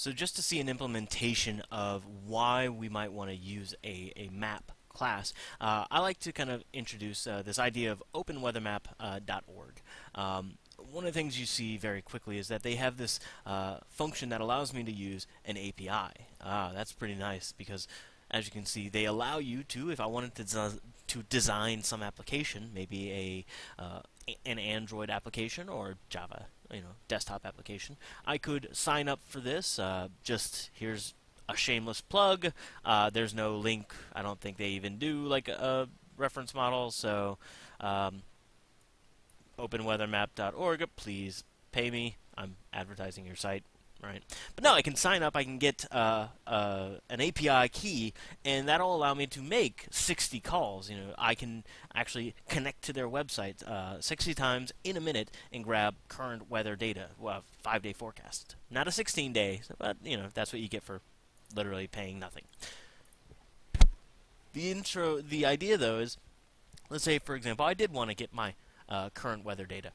So just to see an implementation of why we might want to use a, a map class, uh, I like to kind of introduce uh, this idea of openweathermap.org. Uh, um, one of the things you see very quickly is that they have this uh, function that allows me to use an API. Ah, that's pretty nice because as you can see, they allow you to, if I wanted to, to design some application, maybe a uh, an Android application or Java, you know, desktop application, I could sign up for this. Uh, just here's a shameless plug. Uh, there's no link. I don't think they even do like a, reference model. So, um, openweathermap.org. Please pay me. I'm advertising your site right? But now I can sign up, I can get uh, uh, an API key, and that'll allow me to make 60 calls. You know, I can actually connect to their website uh, 60 times in a minute and grab current weather data, well, five-day forecast. Not a 16-day, but you know that's what you get for literally paying nothing. The intro, the idea though is, let's say for example, I did want to get my uh, current weather data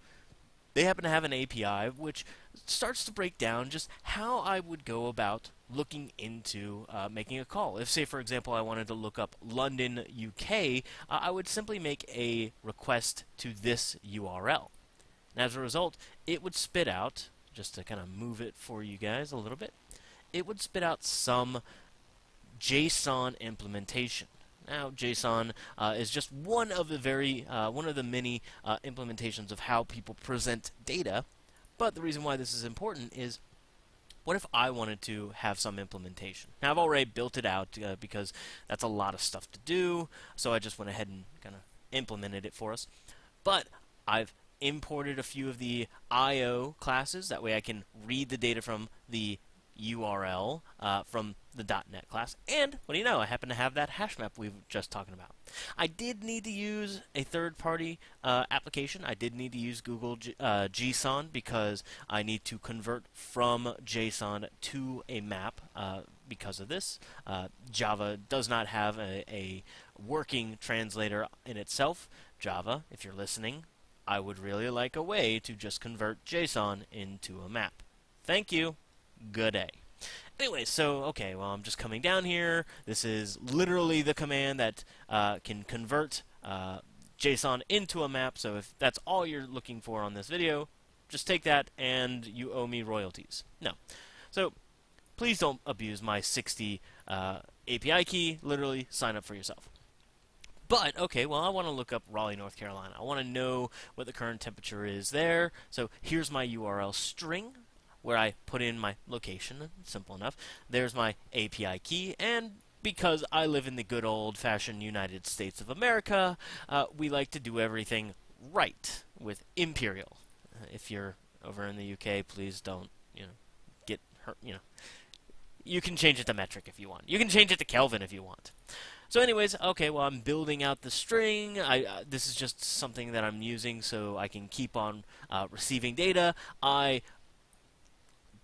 they happen to have an API which starts to break down just how I would go about looking into uh, making a call. If, say, for example, I wanted to look up London, UK, uh, I would simply make a request to this URL. And as a result, it would spit out, just to kind of move it for you guys a little bit, it would spit out some JSON implementation. Now, JSON uh, is just one of the very uh, one of the many uh, implementations of how people present data. But the reason why this is important is what if I wanted to have some implementation? Now, I've already built it out uh, because that's a lot of stuff to do, so I just went ahead and kind of implemented it for us. But I've imported a few of the I.O. classes. That way I can read the data from the URL uh, from the .NET class, and what do you know, I happen to have that hash map we were just talking about. I did need to use a third-party uh, application. I did need to use Google G uh, JSON because I need to convert from JSON to a map uh, because of this. Uh, Java does not have a, a working translator in itself. Java, if you're listening, I would really like a way to just convert JSON into a map. Thank you good day. Anyway, so, okay, well, I'm just coming down here. This is literally the command that uh, can convert uh, JSON into a map, so if that's all you're looking for on this video, just take that and you owe me royalties. No. So, please don't abuse my 60 uh, API key. Literally, sign up for yourself. But, okay, well, I want to look up Raleigh, North Carolina. I want to know what the current temperature is there. So here's my URL string where I put in my location, simple enough. There's my API key, and because I live in the good old-fashioned United States of America, uh, we like to do everything right with imperial. Uh, if you're over in the UK, please don't, you know, get hurt, you know. You can change it to metric if you want. You can change it to Kelvin if you want. So anyways, okay, well I'm building out the string. I, uh, this is just something that I'm using so I can keep on uh, receiving data. I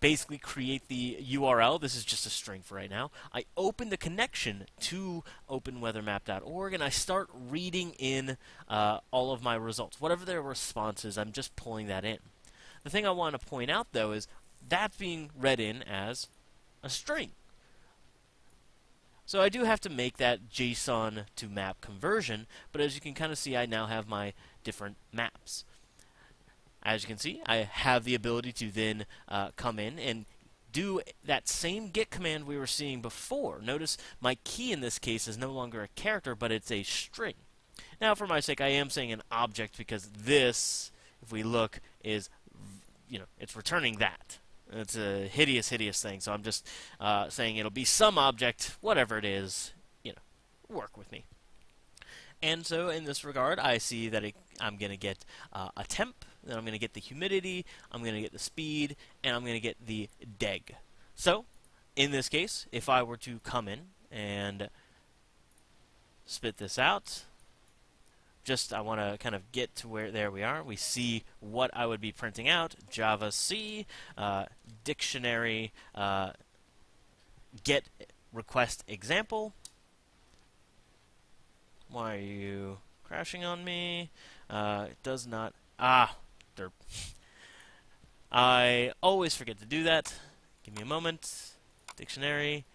basically create the URL. This is just a string for right now. I open the connection to openweathermap.org and I start reading in uh, all of my results. Whatever their response is, I'm just pulling that in. The thing I want to point out, though, is that's being read in as a string. So I do have to make that JSON to map conversion, but as you can kind of see, I now have my different maps. As you can see, I have the ability to then uh, come in and do that same get command we were seeing before. Notice my key in this case is no longer a character, but it's a string. Now, for my sake, I am saying an object because this, if we look, is, you know, it's returning that. It's a hideous, hideous thing. So I'm just uh, saying it'll be some object, whatever it is, you know, work with me. And so in this regard, I see that it, I'm going to get uh, a temp, then I'm going to get the humidity, I'm going to get the speed, and I'm going to get the deg. So, in this case, if I were to come in and spit this out, just I want to kind of get to where there we are. We see what I would be printing out: javac, uh, dictionary, uh, get request example. Why are you crashing on me? Uh, it does not. Ah, I always forget to do that. Give me a moment. Dictionary.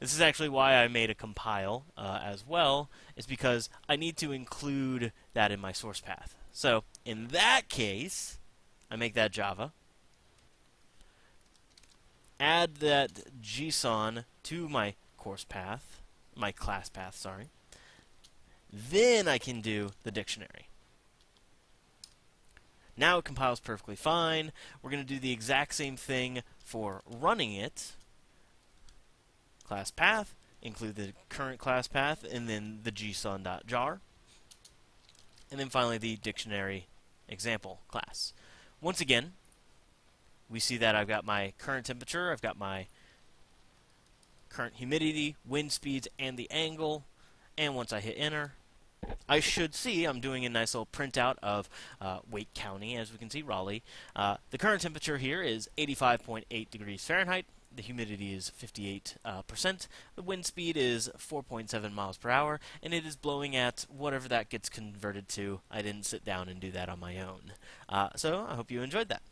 This is actually why I made a compile uh, as well, is because I need to include that in my source path. So in that case, I make that Java. Add that JSON to my course path, my class path, sorry. Then I can do the dictionary. Now it compiles perfectly fine. We're going to do the exact same thing for running it. Class path, include the current class path, and then the json.jar. And then finally the dictionary example class. Once again, we see that I've got my current temperature, I've got my current humidity, wind speeds, and the angle. And once I hit enter, I should see I'm doing a nice little printout of uh, Wake County, as we can see, Raleigh. Uh, the current temperature here is 85.8 degrees Fahrenheit. The humidity is 58%. Uh, the wind speed is 4.7 miles per hour, and it is blowing at whatever that gets converted to. I didn't sit down and do that on my own. Uh, so I hope you enjoyed that.